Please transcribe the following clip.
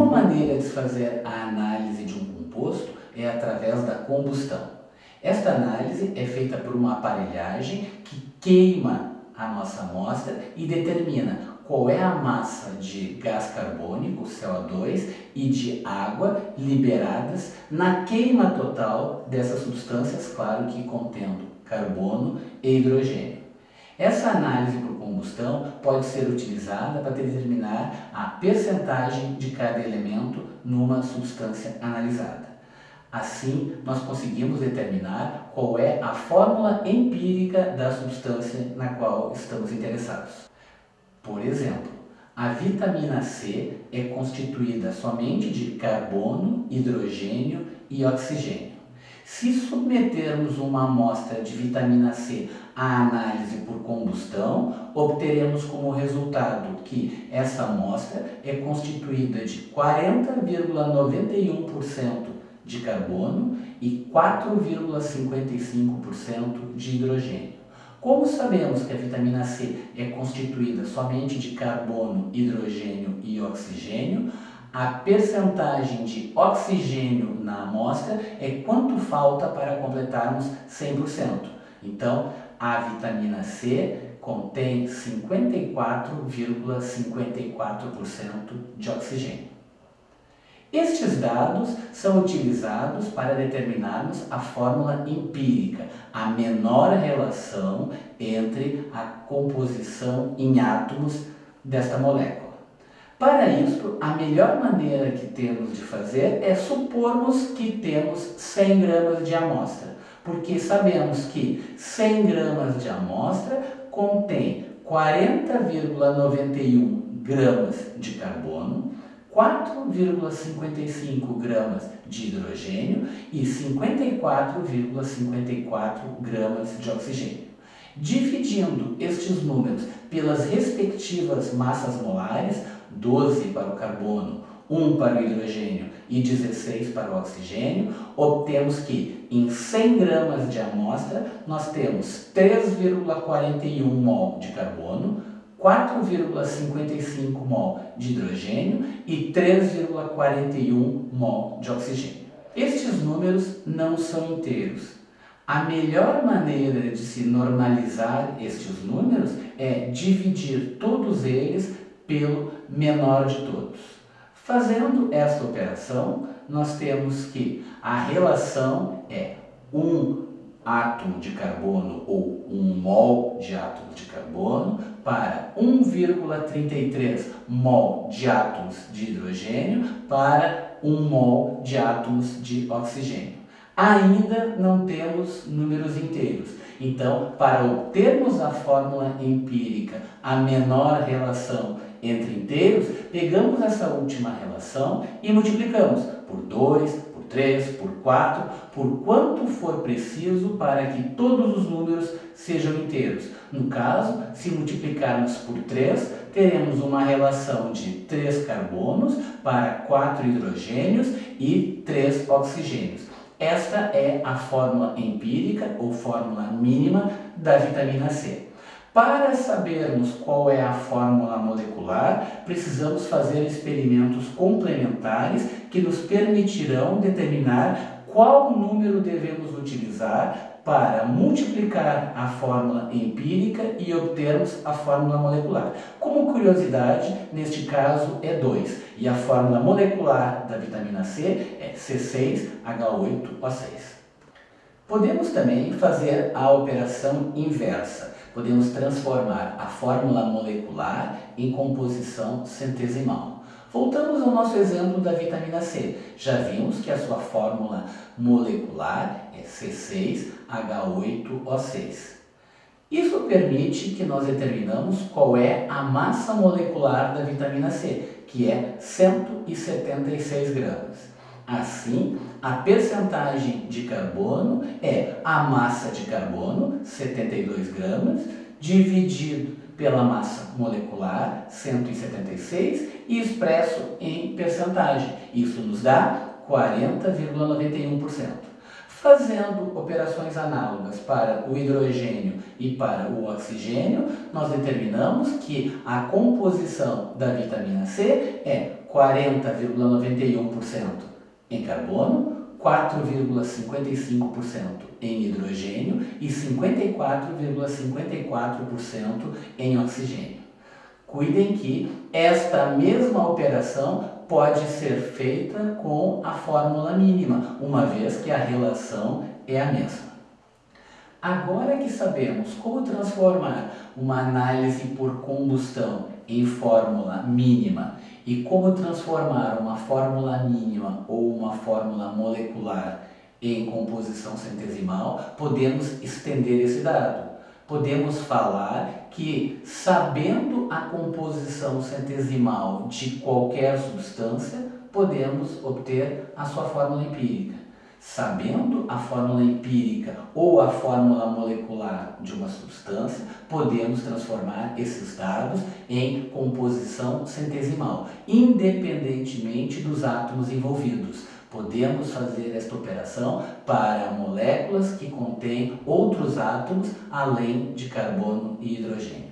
Uma maneira de fazer a análise de um composto é através da combustão. Esta análise é feita por uma aparelhagem que queima a nossa amostra e determina qual é a massa de gás carbônico, CO2, e de água liberadas na queima total dessas substâncias, claro que contendo carbono e hidrogênio. Essa análise combustão pode ser utilizada para determinar a percentagem de cada elemento numa substância analisada. Assim, nós conseguimos determinar qual é a fórmula empírica da substância na qual estamos interessados. Por exemplo, a vitamina C é constituída somente de carbono, hidrogênio e oxigênio. Se submetermos uma amostra de vitamina C à análise por combustão, obteremos como resultado que essa amostra é constituída de 40,91% de carbono e 4,55% de hidrogênio. Como sabemos que a vitamina C é constituída somente de carbono, hidrogênio e oxigênio, a percentagem de oxigênio na amostra é quanto falta para completarmos 100%. Então, a vitamina C contém 54,54% de oxigênio. Estes dados são utilizados para determinarmos a fórmula empírica, a menor relação entre a composição em átomos desta molécula. Para isso, a melhor maneira que temos de fazer é supormos que temos 100 gramas de amostra, porque sabemos que 100 gramas de amostra contém 40,91 gramas de carbono, 4,55 gramas de hidrogênio e 54,54 gramas de oxigênio. Dividindo estes números pelas respectivas massas molares, 12 para o carbono, 1 para o hidrogênio e 16 para o oxigênio, obtemos que em 100 gramas de amostra nós temos 3,41 mol de carbono, 4,55 mol de hidrogênio e 3,41 mol de oxigênio. Estes números não são inteiros. A melhor maneira de se normalizar estes números é dividir todos eles pelo menor de todos. Fazendo esta operação, nós temos que a relação é 1 átomo de carbono ou 1 mol de átomo de carbono para 1,33 mol de átomos de hidrogênio para 1 mol de átomos de oxigênio. Ainda não temos números inteiros. Então, para obtermos a fórmula empírica, a menor relação entre inteiros, pegamos essa última relação e multiplicamos por 2, 3, por 4, por quanto for preciso para que todos os números sejam inteiros. No caso, se multiplicarmos por 3, teremos uma relação de 3 carbonos para 4 hidrogênios e 3 oxigênios. Esta é a fórmula empírica ou fórmula mínima da vitamina C. Para sabermos qual é a fórmula molecular, precisamos fazer experimentos complementares que nos permitirão determinar qual número devemos utilizar para multiplicar a fórmula empírica e obtermos a fórmula molecular. Como curiosidade, neste caso é 2 e a fórmula molecular da vitamina C é C6H8O6. Podemos também fazer a operação inversa podemos transformar a fórmula molecular em composição centesimal. Voltamos ao nosso exemplo da vitamina C. Já vimos que a sua fórmula molecular é C6H8O6. Isso permite que nós determinamos qual é a massa molecular da vitamina C, que é 176 gramas. Assim, a percentagem de carbono é a massa de carbono, 72 gramas, dividido pela massa molecular, 176, e expresso em percentagem. Isso nos dá 40,91%. Fazendo operações análogas para o hidrogênio e para o oxigênio, nós determinamos que a composição da vitamina C é 40,91% em carbono, 4,55% em hidrogênio e 54,54% em oxigênio. Cuidem que esta mesma operação pode ser feita com a fórmula mínima, uma vez que a relação é a mesma. Agora que sabemos como transformar uma análise por combustão em fórmula mínima e como transformar uma fórmula mínima ou uma fórmula molecular em composição centesimal, podemos estender esse dado. Podemos falar que, sabendo a composição centesimal de qualquer substância, podemos obter a sua fórmula empírica. Sabendo a fórmula empírica ou a fórmula molecular de uma substância, podemos transformar esses dados em composição centesimal, independentemente dos átomos envolvidos. Podemos fazer esta operação para moléculas que contêm outros átomos além de carbono e hidrogênio.